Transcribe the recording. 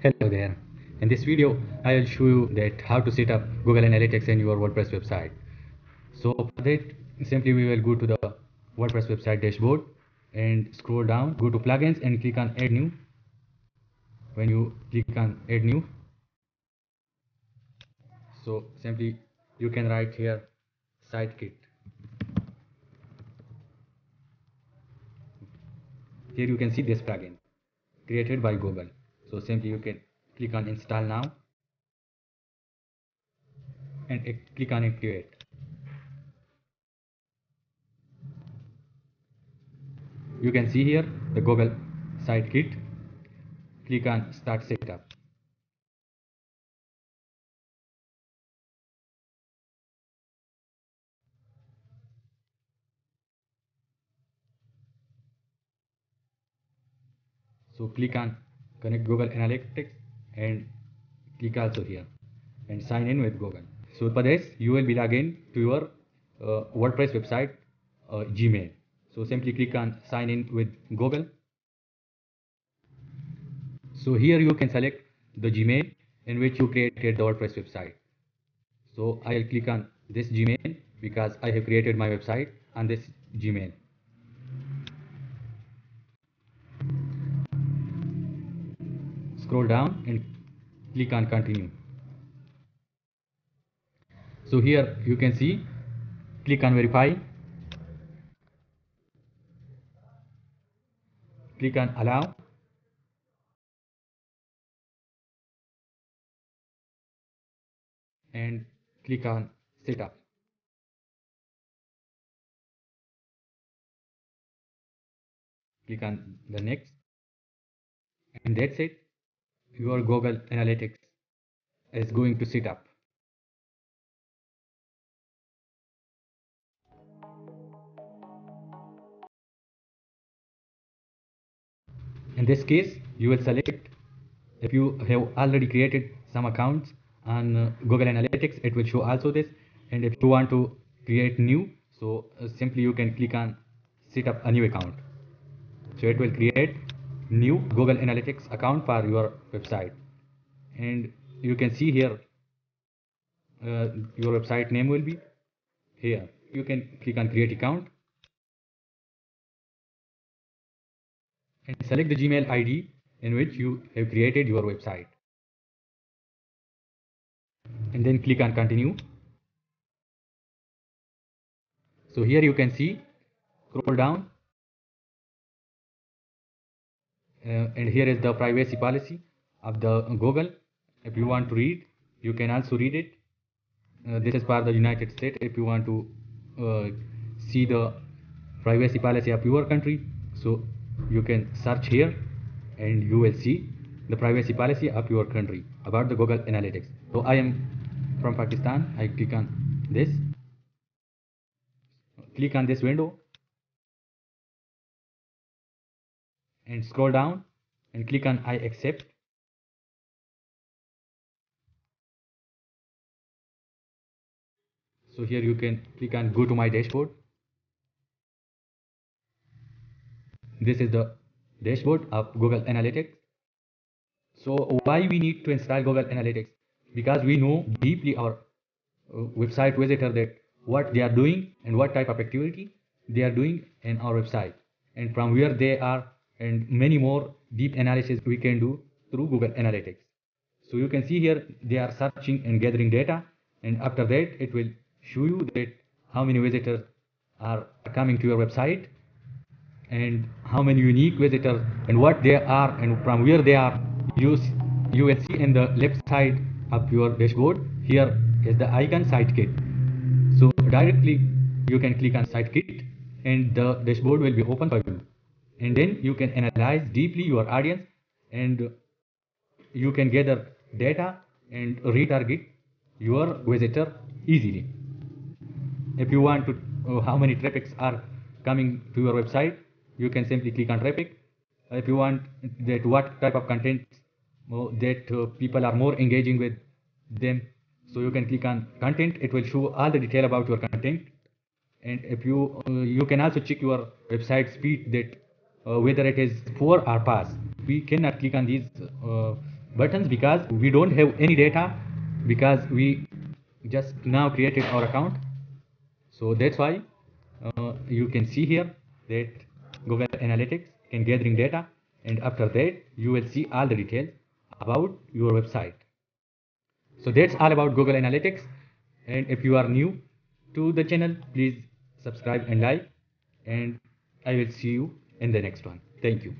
Hello there. In this video, I'll show you that how to set up Google Analytics in your WordPress website. So for that, simply we will go to the WordPress website dashboard and scroll down, go to plugins and click on add new. When you click on add new, so simply you can write here site kit. Here you can see this plugin created by Google. So simply you can click on install now and click on activate. You can see here the Google site kit Click on start setup. So click on connect Google Analytics and click also here and sign in with Google. So for this you will be login to your uh, WordPress website uh, Gmail. So simply click on sign in with Google. So here you can select the Gmail in which you created the WordPress website. So I will click on this Gmail because I have created my website on this Gmail. Scroll down and click on continue. So here you can see click on verify click on allow and click on setup. Click on the next and that's it your Google Analytics is going to set up. In this case, you will select if you have already created some accounts on uh, Google Analytics, it will show also this. And if you want to create new, so uh, simply you can click on set up a new account. So it will create new Google Analytics account for your website. And you can see here uh, your website name will be here. You can click on create account and select the Gmail ID in which you have created your website. And then click on continue. So here you can see scroll down and here is the privacy policy of the Google. If you want to read you can also read it. Uh, this is for the United States. If you want to uh, see the privacy policy of your country so you can search here and you will see the privacy policy of your country about the Google Analytics. So I am from Pakistan. I click on this. Click on this window and scroll down and click on I accept. So here you can click on go to my dashboard. This is the dashboard of Google Analytics. So why we need to install Google Analytics? Because we know deeply our uh, website visitor that what they are doing and what type of activity they are doing in our website. And from where they are and many more deep analysis we can do through Google Analytics. So you can see here they are searching and gathering data and after that it will show you that how many visitors are coming to your website and how many unique visitors and what they are and from where they are you, you will see in the left side of your dashboard here is the icon SiteKit. So directly you can click on SiteKit and the dashboard will be open for you and then you can analyze deeply your audience and you can gather data and retarget your visitor easily. If you want to uh, how many traffics are coming to your website you can simply click on traffic. If you want that what type of content uh, that uh, people are more engaging with them so you can click on content. It will show all the detail about your content. And if you uh, you can also check your website speed that whether it is 4 or pass. We cannot click on these uh, buttons because we don't have any data because we just now created our account. So that's why uh, you can see here that Google Analytics can gathering data and after that you will see all the details about your website. So that's all about Google Analytics. And if you are new to the channel please subscribe and like. And I will see you in the next one. Thank you